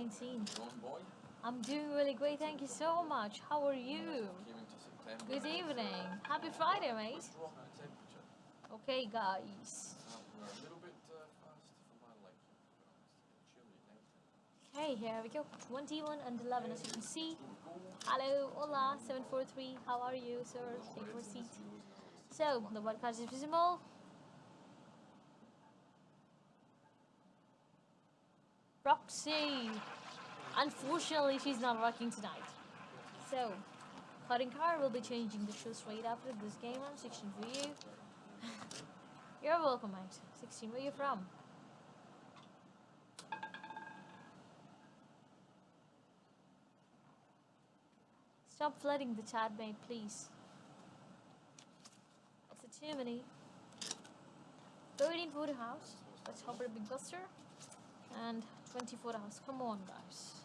19. I'm doing really great, thank you so much. How are you? Good evening. Happy Friday, mate. Okay, guys. Okay, here we go. 21 and 11, as you can see. Hello, hola, 743. How are you, sir? Take your seat. So, the podcast is visible. Roxy. Unfortunately, she's not working tonight. So, Cutting Car will be changing the show straight after this game on 16 for you. You're welcome, mate. 16, where are you from? Stop flooding the chat, mate, please. It's a too many. 13 for the house. Let's for a big buster. And 20 hours. Come on, guys.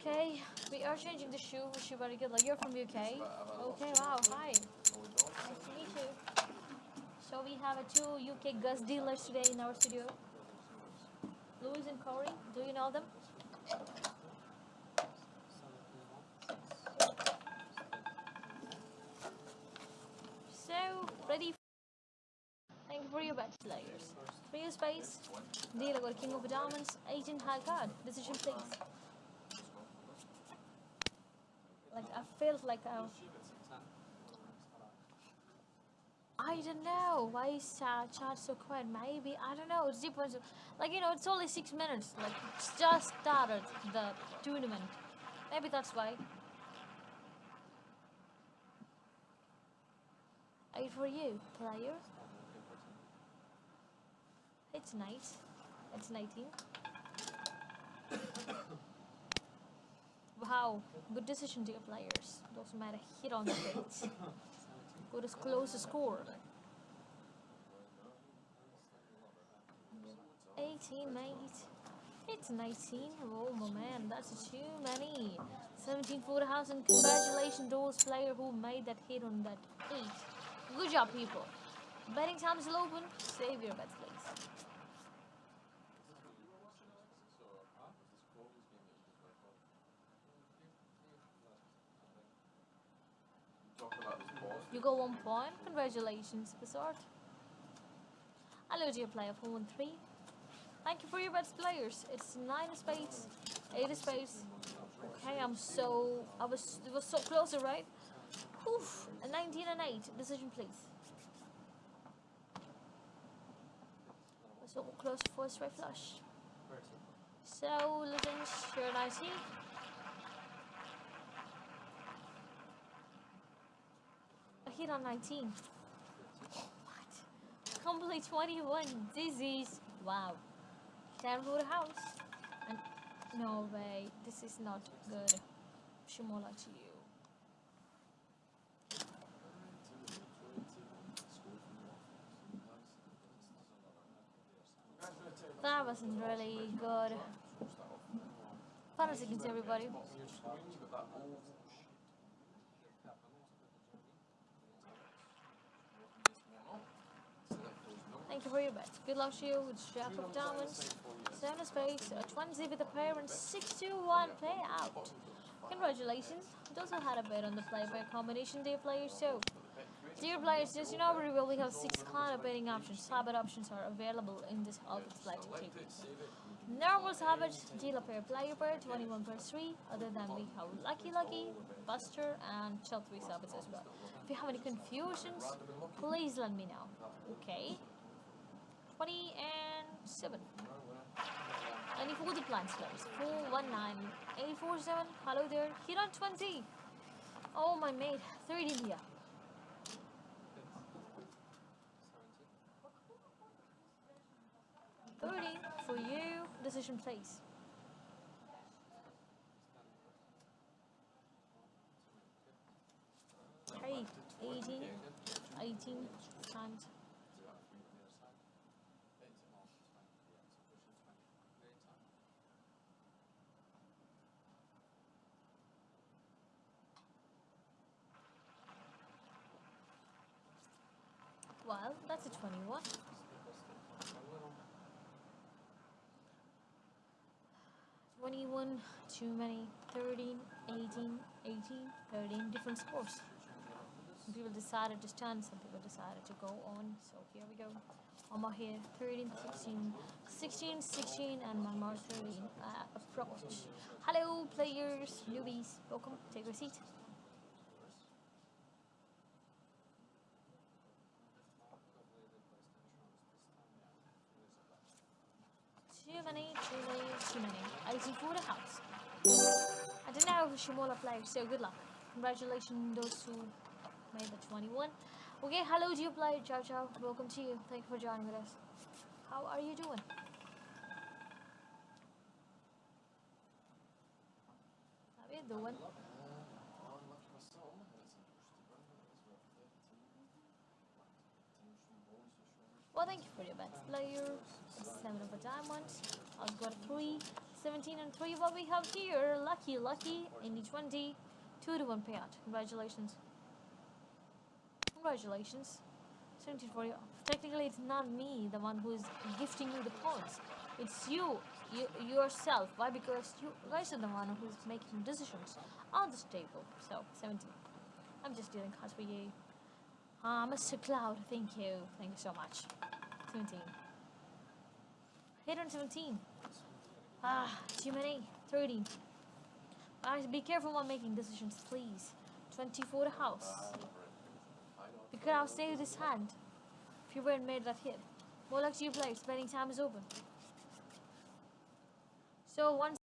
Okay, we are changing the shoe. Wish you very good luck. You're from UK. Okay, wow, hi. Nice to meet you. So we have a two UK Gus dealers today in our studio. Louis and Corey, do you know them? So, ready? Thank you for your bets, of space. Dealer got King of Diamonds. 18 high card. Decision, please. Like, I felt like I. I don't know. Why is uh, chat so quiet? Maybe. I don't know. It's depends. Like, you know, it's only six minutes. Like, it's just started the tournament. Maybe that's why. Eight for you, player. It's nice. It's 19. wow, good decision, dear players. Doesn't matter, hit on the bait. Good as close a score. 18, mate. It's 19. Oh, my man, that's too many. 17 for the house, and congratulations those player who made that hit on that 8. Good job, people. Betting time is open. Save your bets, please. You got one point. Congratulations, Resort. Hello, dear player 413. Thank you for your bets, players. It's 9 of spades, 8 of spades. Okay, I'm so. I was. It was so close, right? Oof. A 19 and 8. Decision, please. So close for a straight flush. So, legends, you're 19. Hit on 19. What? Complete 21. This is. Wow. Down for the house. And no way. This is not good. Shimola to you. That wasn't really good. Final seconds, everybody. Bets. Good luck to you with Jack of Diamonds, Seven of Spades, a 20 with a pair, and 6 to 1 play out. Congratulations. It also had a bet on the play by combination, dear players. So, dear players, just you know, we have six kind of betting options. side bet options are available in this Alpha Blackjack table. Normal side bet, dealer pair, player pair, 21 per 3. Other than we have Lucky Lucky, Buster, and Chill 3 side bets as well. If you have any confusions, please let me know. Okay. 20 and 7. Any for the plants players. 419 847. Hello there. On 20. Oh my mate. 30 here. 30 for you. Decision please. Hey, 18, 18 times. That's a 21. Twenty-one, too many, 13, 18, 18, 13, different scores. Some people decided to stand, some people decided to go on, so here we go. Mama here, 13, 16, 16, 16, and Mama 13, uh, approach. Hello players, newbies, welcome, take your seat. Too many, too many, too many. 84 the house. I don't know if Shimola played, so good luck. Congratulations those who made the 21. Okay, hello you player, ciao ciao. Welcome to you. Thank you for joining with us. How are you doing? How are you doing? Well, thank you for your bets, player. Seven of a diamond. I've got three. 17 and 3 what we have here. Lucky, lucky. In the 20. 2 to 1 payout. Congratulations. Congratulations. 17 for you. Technically, it's not me, the one who's gifting you the points. It's you, you yourself. Why? Because you guys are the one who's making decisions on this table. So, 17. I'm just dealing cards for you. Ah, Mr. Cloud, thank you. Thank you so much. 17. Hit on 17. Ah, too many. 13. Guys, be careful while making decisions, please. 24 the house. We could have saved this hand if you weren't made that hit. More luck to you, play. Spending time is open. So, once